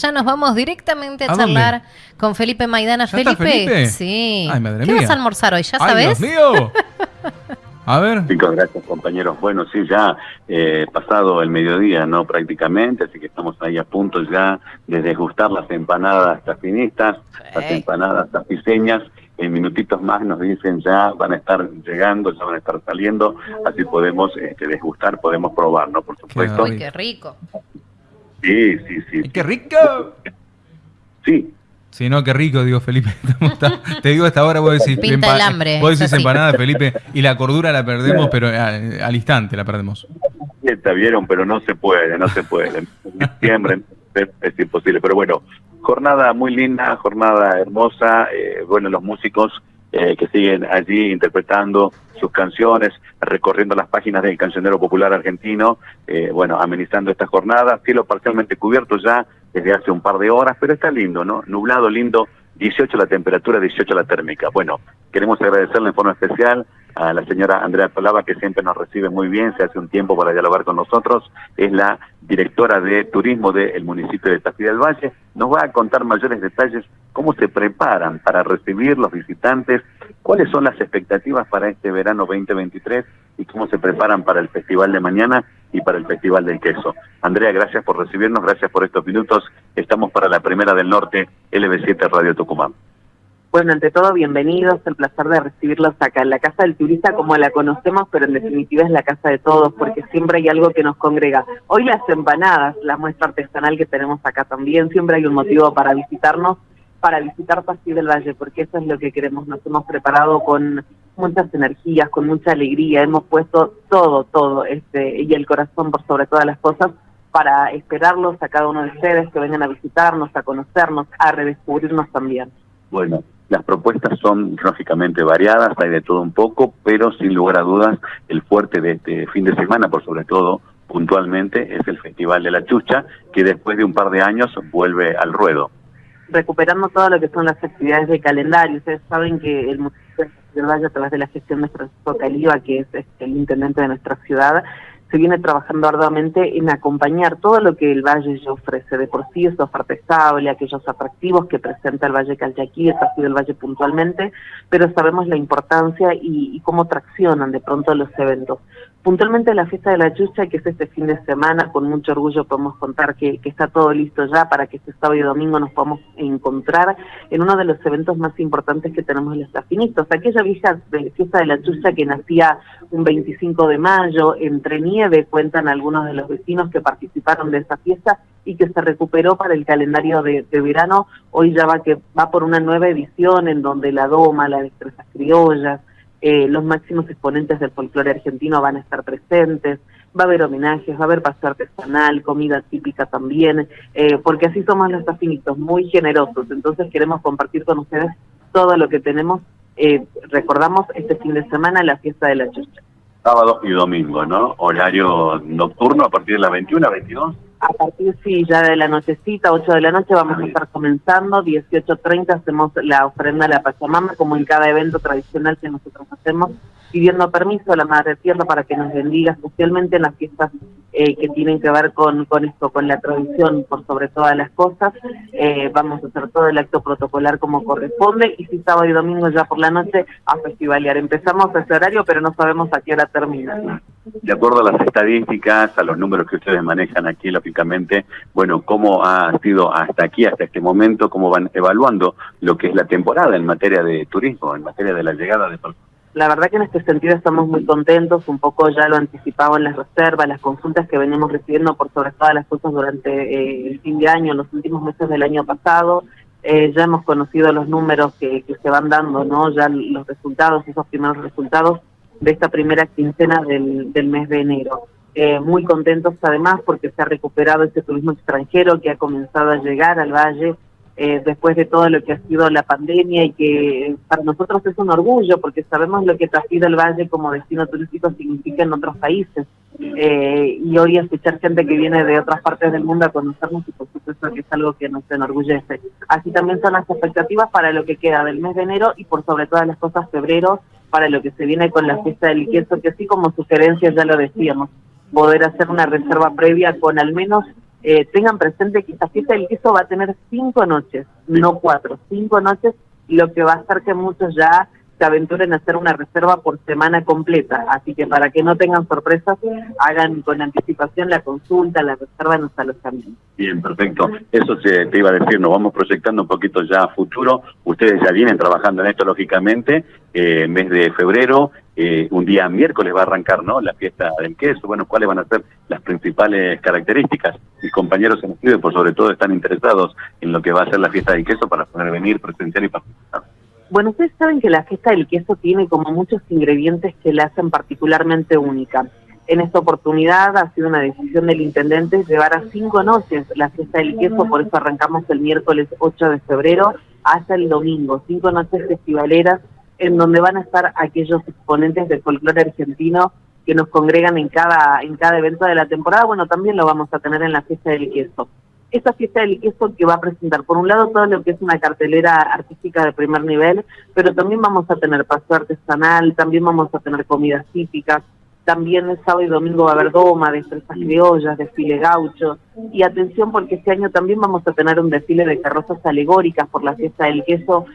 Ya nos vamos directamente a, charlar con Felipe Maidana. Felipe? Felipe? Sí. Ay, madre ¿Qué mía. vas a almorzar hoy? ¿Ya Ay, sabes? Dios mío. A ver. Chicos, gracias compañeros. Bueno, sí, ya eh, pasado el mediodía, ¿no? Prácticamente, así que estamos ahí a punto ya de degustar las empanadas tafinistas, las empanadas tapiceñas. En minutitos más nos dicen ya van a estar llegando, ya van a estar saliendo, así podemos este, degustar, podemos probar, ¿no? Por supuesto. Uy, qué rico. Sí, sí, sí. Ay, ¡Qué rico! Sí, Sí, no, qué rico, digo Felipe. Te digo hasta ahora, vos decís, Pinta el hambre, vos decís empanada, Felipe, y la cordura la perdemos, pero al, al instante la perdemos. Está vieron, pero no se puede, no se puede. En diciembre es, es imposible. Pero bueno, jornada muy linda, jornada hermosa. eh, bueno, los músicos eh, que siguen allí interpretando sus canciones, recorriendo las páginas del cancionero popular argentino, eh, bueno, amenizando esta jornada. Cielo parcialmente cubierto ya desde hace un par de horas, pero está lindo, ¿no? Nublado, lindo. 18 la temperatura, 18 la térmica. Bueno, queremos agradecerle en forma especial a la señora Andrea Palava, que siempre nos recibe muy bien, se hace un tiempo para dialogar con nosotros. Es la directora de turismo del municipio de Tafí del Valle. Nos va a contar mayores detalles, cómo se preparan para recibir los visitantes, cuáles son las expectativas para este verano 2023 y cómo se preparan para el festival de mañana y para el festival del queso. Andrea, gracias por recibirnos, gracias por estos minutos. Estamos para la primera del norte, LB7 Radio Tucumán. Bueno, ante todo, bienvenidos. El placer de recibirlos acá en la Casa del Turista, como la conocemos, pero en definitiva es la casa de todos, porque siempre hay algo que nos congrega. Hoy las empanadas, la muestra artesanal que tenemos acá también, siempre hay un motivo para visitarnos, para visitar Pasí del Valle, porque eso es lo que queremos. Nos hemos preparado con muchas energías, con mucha alegría. Hemos puesto todo, todo, este y el corazón por sobre todas las cosas para esperarlos a cada uno de ustedes que vengan a visitarnos, a conocernos, a redescubrirnos también. Bueno, las propuestas son lógicamente variadas, hay de todo un poco, pero sin lugar a dudas el fuerte de este fin de semana, por sobre todo puntualmente, es el Festival de la Chucha, que después de un par de años vuelve al ruedo. Recuperando todo lo que son las actividades de calendario. Ustedes saben que el municipio de Valle, a través de la gestión de Francisco Caliba, que es este, el intendente de nuestra ciudad, se viene trabajando arduamente en acompañar todo lo que el Valle ya ofrece. De por sí, esa oferta estable, aquellos atractivos que presenta el Valle Calchaquí, el Castillo del Valle puntualmente, pero sabemos la importancia y, y cómo traccionan de pronto los eventos. Puntualmente la fiesta de la chucha, que es este fin de semana, con mucho orgullo podemos contar que, está todo listo ya para que este sábado y domingo nos podamos encontrar en uno de los eventos más importantes que tenemos los tafinitos. Aquella vieja de- fiesta de la chucha que nacía un 25 de mayo, entre nieve, cuentan algunos de los vecinos que participaron de esa fiesta y que se recuperó para el calendario de, de verano. Hoy ya va, que, va por una nueva edición en donde la doma, las destrezas criollas, eh, los máximos exponentes del folclore argentino van a estar presentes, va a haber homenajes, va a haber paseo artesanal, comida típica también, eh, porque así somos los afinitos, muy generosos, entonces queremos compartir con ustedes todo lo que tenemos. Eh, recordamos este fin de semana la fiesta de la chucha. Sábado y domingo, ¿no? Horario nocturno a partir de las 21 a 22. A partir, sí, ya de la nochecita, 8 de la noche, vamos a estar comenzando. 18.30 hacemos la ofrenda a la Pachamama, como en cada evento tradicional que nosotros hacemos, pidiendo permiso a la Madre Tierra para que nos bendiga, especialmente en las fiestas eh, que tienen que ver con, con esto, con la tradición, por sobre todas las cosas. Eh, vamos a hacer todo el acto protocolar como corresponde, y si sábado y domingo ya por la noche, a festivalear. Empezamos ese horario, pero no sabemos a qué hora termina. De acuerdo a las estadísticas, a los números que ustedes manejan aquí, lógicamente, bueno, cómo ha sido hasta aquí, hasta este momento, cómo van evaluando lo que es la temporada en materia de turismo, en materia de la llegada de personas. La verdad que en este sentido estamos muy contentos, un poco ya lo anticipaba en las reservas, las consultas que venimos recibiendo por sobre todas las cosas durante eh, el fin de año, los últimos meses del año pasado. Eh, ya hemos conocido los números que, se van dando, ¿no? Ya los resultados, esos primeros resultados de esta primera quincena del, mes de enero. Eh, muy contentos además porque se ha recuperado este turismo extranjero que ha comenzado a llegar al valle eh, después de todo lo que ha sido la pandemia y que para nosotros es un orgullo porque sabemos lo que Tafí del Valle como destino turístico significa en otros países. Eh, y hoy escuchar gente que viene de otras partes del mundo a conocernos y por supuesto que es algo que nos enorgullece. Así también son las expectativas para lo que queda del mes de enero y por sobre todas las cosas febrero para lo que se viene con la fiesta del queso, que así como sugerencias ya lo decíamos, poder hacer una reserva previa con al menos eh, tengan presente que esta fiesta del queso va a tener cinco noches, no cuatro, cinco noches, lo que va a hacer que muchos ya se aventuren a hacer una reserva por semana completa. Así que para que no tengan sorpresas, hagan con anticipación la consulta, la reserva en los alojamientos. Bien, perfecto. Eso te iba a decir, nos vamos proyectando un poquito ya a futuro. Ustedes ya vienen trabajando en esto, lógicamente. Eh, mes de febrero, eh, un día miércoles va a arrancar ¿no? la fiesta del queso. Bueno, ¿cuáles van a ser las principales características? Mis compañeros en estudio, por sobre todo, están interesados en lo que va a ser la fiesta del queso para poder venir, presenciar y participar. Bueno, ustedes saben que la fiesta del queso tiene como muchos ingredientes que la hacen particularmente única. En esta oportunidad ha sido una decisión del intendente llevar a cinco noches la fiesta del queso, por eso arrancamos el miércoles 8 de febrero hasta el domingo, cinco noches festivaleras en donde van a estar aquellos exponentes del folclore argentino que nos congregan en cada, en cada evento de la temporada. Bueno, también lo vamos a tener en la fiesta del queso esta fiesta del queso que va a presentar, por un lado, todo lo que es una cartelera artística de primer nivel, pero también vamos a tener paso artesanal, también vamos a tener comidas típicas, también el sábado y domingo va a haber doma, destrezas criollas, desfile gaucho, y atención porque este año también vamos a tener un desfile de carrozas alegóricas por la fiesta del queso,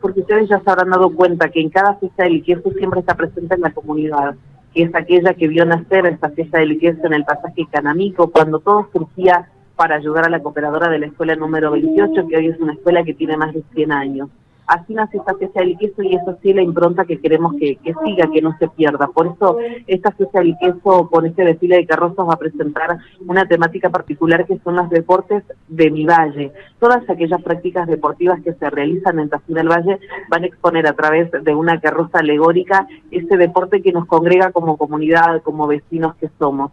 porque ustedes ya se habrán dado cuenta que en cada fiesta del queso siempre está presente en la comunidad, que es aquella que vio nacer esta fiesta del queso en el pasaje Canamico, cuando todo surgía para ayudar a la cooperadora de la escuela número 28, que hoy es una escuela que tiene más de 100 años. Así nace esta fiesta del queso y eso sí la impronta que queremos que, siga, que no se pierda. Por eso esta fiesta del queso con este desfile de carrozas va a presentar una temática particular que son los deportes de mi valle. Todas aquellas prácticas deportivas que se realizan en Tafí del Valle van a exponer a través de una carroza alegórica ese deporte que nos congrega como comunidad, como vecinos que somos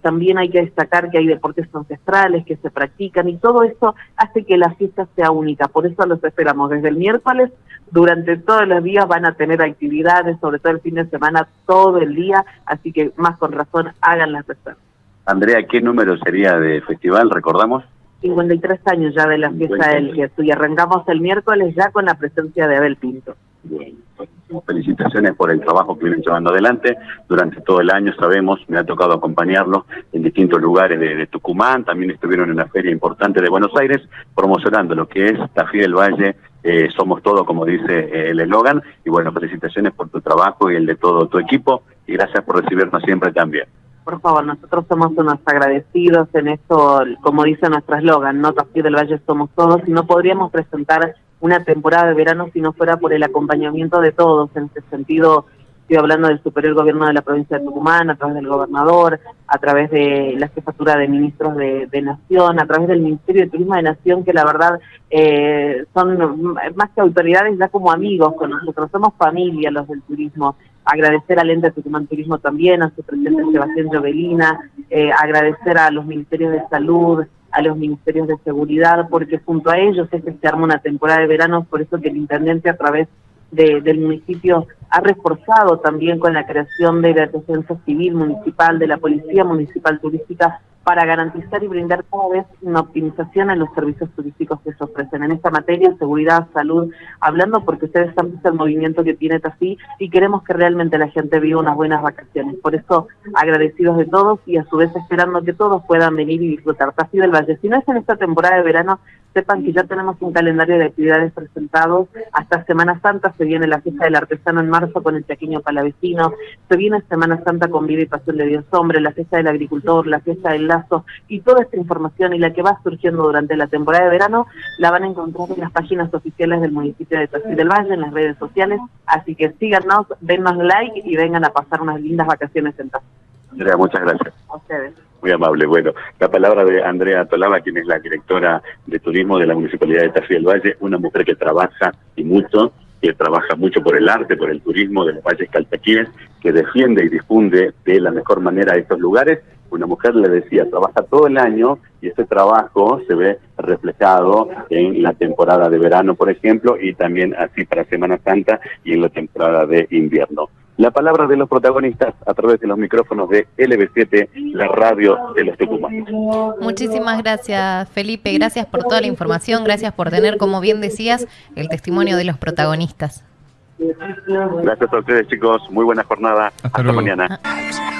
también hay que destacar que hay deportes ancestrales que se practican y todo eso hace que la fiesta sea única. Por eso los esperamos desde el miércoles. Durante todos los días van a tener actividades, sobre todo el fin de semana, todo el día. Así que más con razón hagan las reservas. Andrea, ¿qué número sería de festival? ¿Recordamos? 53 años ya de la fiesta del Jesús y arrancamos el miércoles ya con la presencia de Abel Pinto. Bien. Felicitaciones por el trabajo que vienen llevando adelante. Durante todo el año, sabemos, me ha tocado acompañarlos en distintos lugares de, Tucumán, también estuvieron en una feria importante de Buenos Aires promocionando lo que es Tafí del Valle, eh, somos todos, como dice eh, el eslogan, y bueno, felicitaciones por tu trabajo y el de todo tu equipo, y gracias por recibirnos siempre también. Por favor, nosotros somos unos agradecidos en esto, como dice nuestro eslogan, no Tafí del Valle somos todos, y no podríamos presentar una temporada de verano si no fuera por el acompañamiento de todos. En ese sentido, estoy hablando del superior gobierno de la provincia de Tucumán, a través del gobernador, a través de la jefatura de ministros de, Nación, a través del Ministerio de Turismo de Nación, que la verdad eh, son más que autoridades, ya como amigos con nosotros, somos familia los del turismo. Agradecer al ente Tucumán Turismo también, a su presidente Sebastián Jovelina, eh, agradecer a los ministerios de salud, a los ministerios de seguridad, porque junto a ellos es que se arma una temporada de verano, por eso que el intendente a través del municipio ha reforzado también con la creación de la defensa civil municipal, de la policía municipal turística, para garantizar y brindar cada vez una optimización en los servicios turísticos que se ofrecen. En esta materia, seguridad, salud, hablando porque ustedes han visto el movimiento que tiene Tafí y queremos que realmente la gente viva unas buenas vacaciones. Por eso, agradecidos de todos y a su vez esperando que todos puedan venir y disfrutar Tafí del Valle. Si no es en esta temporada de verano, sepan que ya tenemos un calendario de actividades presentados. Hasta Semana Santa se viene la fiesta del artesano en marzo con el pequeño palavecino, se viene Semana Santa con Vida y Pasión de Dios Hombre, la fiesta del agricultor, la fiesta del lazo y toda esta información y la que va surgiendo durante la temporada de verano la van a encontrar en las páginas oficiales del municipio de Tafí del Valle, en las redes sociales. Así que síganos, dennos like y vengan a pasar unas lindas vacaciones en Tafí. Andrea, muchas gracias. A ustedes. Muy amable. Bueno, la palabra de Andrea Tolaba, quien es la directora de turismo de la Municipalidad de Tafí del Valle, una mujer que trabaja y mucho, que trabaja mucho por el arte, por el turismo de los valles caltaquíes, que defiende y difunde de la mejor manera estos lugares. Una mujer le decía, trabaja todo el año y ese trabajo se ve reflejado en la temporada de verano, por ejemplo, y también así para Semana Santa y en la temporada de invierno la palabra de los protagonistas a través de los micrófonos de LB7, la radio de los Tucumanos. Muchísimas gracias, Felipe. Gracias por toda la información. Gracias por tener, como bien decías, el testimonio de los protagonistas. Gracias a ustedes, chicos. Muy buena jornada. Hasta, mañana. Ah.